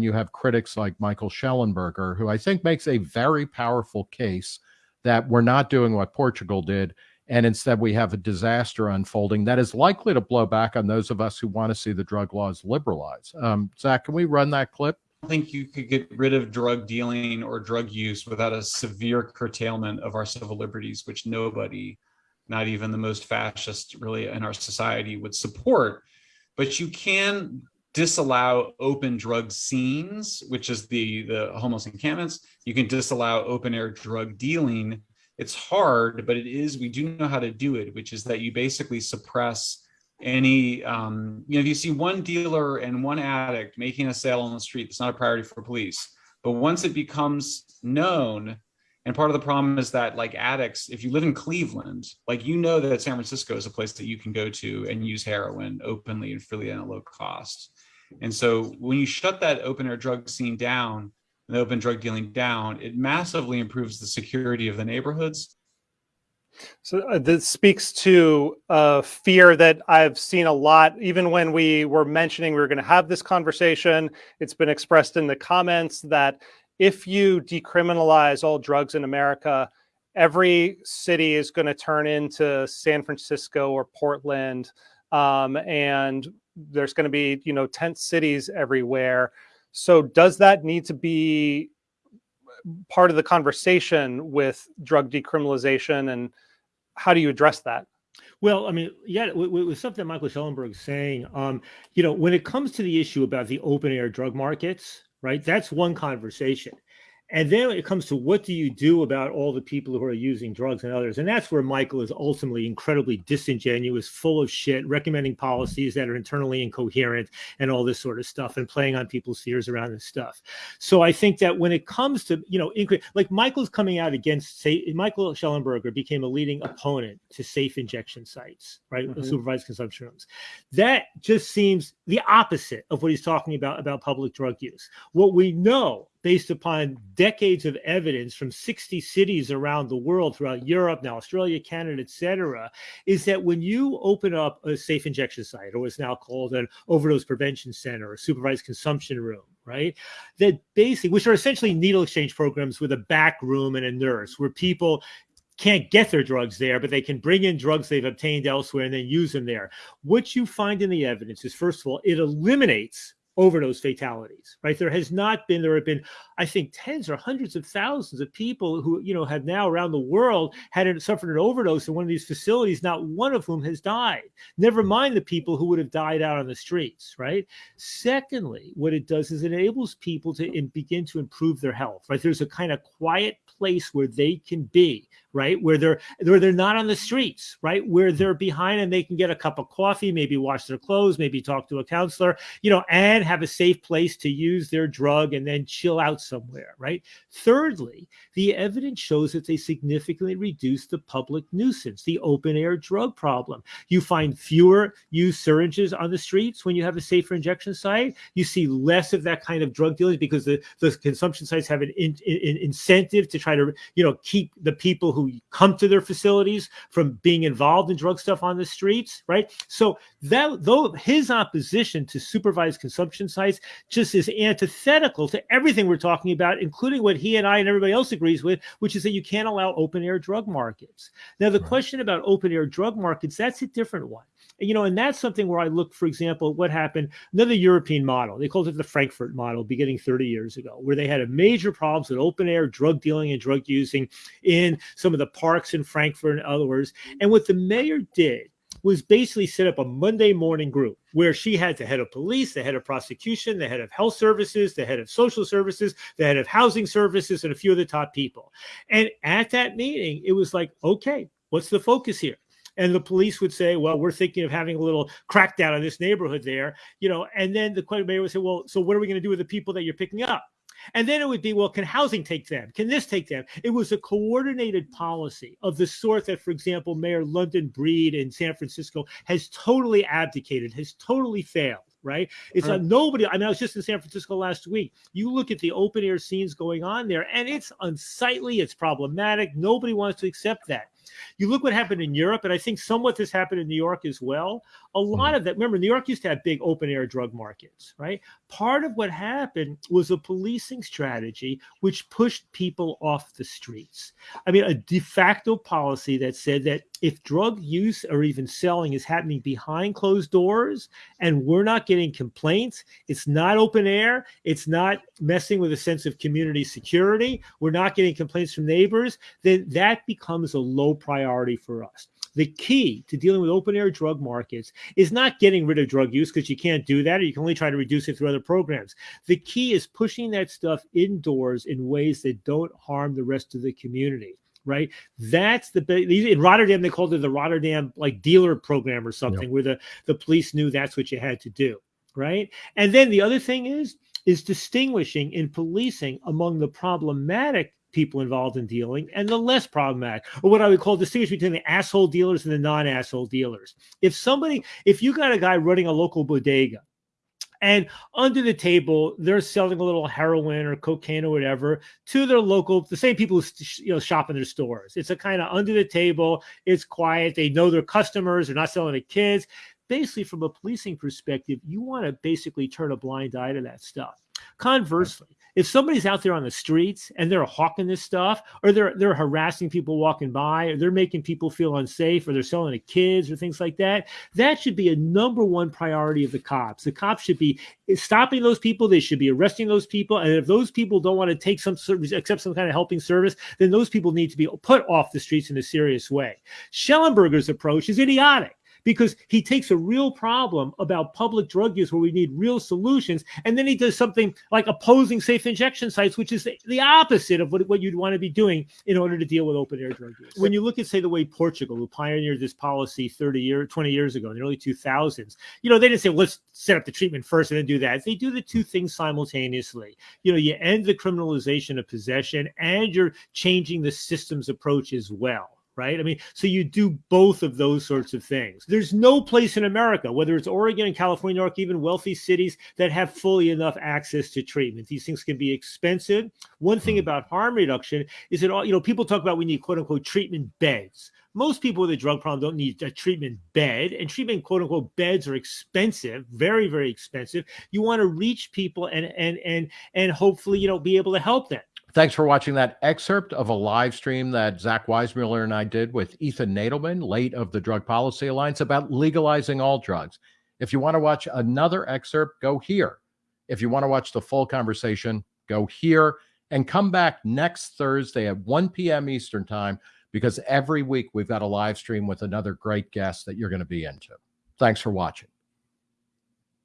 you have critics like Michael Shellenberger, who I think makes a very powerful case that we're not doing what Portugal did. And instead, we have a disaster unfolding that is likely to blow back on those of us who want to see the drug laws liberalized. Um, Zach, can we run that clip? I think you could get rid of drug dealing or drug use without a severe curtailment of our civil liberties, which nobody, not even the most fascist really in our society would support. But you can disallow open drug scenes, which is the, the homeless encampments. You can disallow open air drug dealing. It's hard, but it is, we do know how to do it, which is that you basically suppress any, um, you know, if you see one dealer and one addict making a sale on the street, it's not a priority for police. But once it becomes known, and part of the problem is that like addicts, if you live in Cleveland, like you know that San Francisco is a place that you can go to and use heroin openly and freely at a low cost. And so when you shut that open air drug scene down, and open drug dealing down, it massively improves the security of the neighborhoods. So uh, this speaks to a fear that I've seen a lot, even when we were mentioning we were going to have this conversation. It's been expressed in the comments that if you decriminalize all drugs in America, every city is going to turn into San Francisco or Portland, um, and there's going to be you know tent cities everywhere. So does that need to be part of the conversation with drug decriminalization, and how do you address that? Well, I mean, yeah, with, with something Michael Shellenberg is saying, um, you know, when it comes to the issue about the open air drug markets, right? That's one conversation. And then it comes to what do you do about all the people who are using drugs and others? And that's where Michael is ultimately incredibly disingenuous, full of shit, recommending policies that are internally incoherent and all this sort of stuff and playing on people's fears around this stuff. So I think that when it comes to, you know, like Michael's coming out against, say, Michael Shellenberger became a leading opponent to safe injection sites, right? Mm -hmm. Supervised consumption rooms. That just seems the opposite of what he's talking about, about public drug use. What we know based upon decades of evidence from 60 cities around the world, throughout Europe, now Australia, Canada, et cetera, is that when you open up a safe injection site, or what's now called an overdose prevention center, a supervised consumption room, right? That basically, which are essentially needle exchange programs with a back room and a nurse, where people can't get their drugs there, but they can bring in drugs they've obtained elsewhere and then use them there. What you find in the evidence is, first of all, it eliminates overdose fatalities, right? There has not been, there have been, I think, tens or hundreds of thousands of people who, you know, have now around the world had suffered an overdose in one of these facilities, not one of whom has died. Never mm-hmm. mind the people who would have died out on the streets, right? Secondly, what it does is it enables people to begin to improve their health, right? There's a kind of quiet place where they can be, right? Where they're where they're not on the streets, right? Where mm-hmm. they're behind and they can get a cup of coffee, maybe wash their clothes, maybe talk to a counselor, you know, and have a safe place to use their drug and then chill out somewhere, right? Thirdly, the evidence shows that they significantly reduce the public nuisance, the open air drug problem. You find fewer used syringes on the streets when you have a safer injection site. You see less of that kind of drug dealing because the, the consumption sites have an in, in, incentive to try to, you know, keep the people who come to their facilities from being involved in drug stuff on the streets, right? So that though his opposition to supervised consumption sites just is antithetical to everything we're talking about, including what he and I and everybody else agrees with, which is that you can't allow open air drug markets. Now, the question about open air drug markets, that's a different one you know, and that's something where I look, for example, at what happened, another European model, they called it the Frankfurt model beginning 30 years ago, where they had a major problems with open air drug dealing and drug using in some of the parks in Frankfurt and others. And what the mayor did was basically set up a Monday morning group where she had the head of police, the head of prosecution, the head of health services, the head of social services, the head of housing services, and a few of the top people. And at that meeting, it was like, okay, what's the focus here? and the police would say, well, we're thinking of having a little crackdown on this neighborhood there, you know, and then the mayor would say, well, so what are we going to do with the people that you're picking up? And then it would be, well, can housing take them? Can this take them? It was a coordinated policy of the sort that, for example, Mayor London Breed in San Francisco has totally abdicated, has totally failed right? It's a uh-huh. nobody. I mean, I was just in San Francisco last week. You look at the open air scenes going on there, and it's unsightly, it's problematic. Nobody wants to accept that. You look what happened in Europe, and I think somewhat this happened in New York as well. A hmm. lot of that, remember, New York used to have big open air drug markets, right? Part of what happened was a policing strategy which pushed people off the streets. I mean, a de facto policy that said that if drug use or even selling is happening behind closed doors and we're not getting complaints, it's not open air, it's not messing with a sense of community security, we're not getting complaints from neighbors, then that becomes a low priority for us. The key to dealing with open air drug markets is not getting rid of drug use because you can't do that, or you can only try to reduce it through other programs. The key is pushing that stuff indoors in ways that don't harm the rest of the community right? That's the in Rotterdam they called it the Rotterdam like dealer program or something, yep. where the the police knew that's what you had to do, right? And then the other thing is is distinguishing in policing among the problematic people involved in dealing and the less problematic, or what I would call distinguish between the asshole dealers and the non-asshole dealers. If somebody, if you got a guy running a local bodega and under the table, they're selling a little heroin or cocaine or whatever to their local, the same people who you know shop in their stores. It's a kind of under the table. It's quiet. They know their customers. They're not selling to kids. Basically, from a policing perspective, you want to basically turn a blind eye to that stuff. Conversely, if somebody's out there on the streets and they're hawking this stuff, or they're they're harassing people walking by, or they're making people feel unsafe, or they're selling to kids or things like that, that should be a number one priority of the cops. The cops should be stopping those people. They should be arresting those people. And if those people don't want to take some service, accept some kind of helping service, then those people need to be put off the streets in a serious way. Shellenberger's approach is idiotic because he takes a real problem about public drug use where we need real solutions. And then he does something like opposing safe injection sites, which is the, the opposite of what, what you'd want to be doing in order to deal with open air drug use. When you look at, say, the way Portugal, who pioneered this policy 30 years, 20 years ago in the early 2000s, you know, they didn't say, well, let's set up the treatment first and then do that. They do the two things simultaneously. You know, you end the criminalization of possession and you're changing the systems approach as well right? I mean, so you do both of those sorts of things. There's no place in America, whether it's Oregon and California or even wealthy cities, that have fully enough access to treatment. These things can be expensive. One thing hmm. about harm reduction is that all, you know, people talk about we need quote unquote treatment beds. Most people with a drug problem don't need a treatment bed, and treatment quote unquote beds are expensive, very, very expensive. You want to reach people and and and and hopefully, you know, be able to help them. Thanks for watching that excerpt of a live stream that Zach Weissmueller and I did with Ethan Nadelmann, late of the Drug Policy Alliance, about legalizing all drugs. If you want to watch another excerpt, go here. If you want to watch the full conversation, go here and come back next Thursday at 1 p.m. Eastern Time because every week we've got a live stream with another great guest that you're going to be into. Thanks for watching.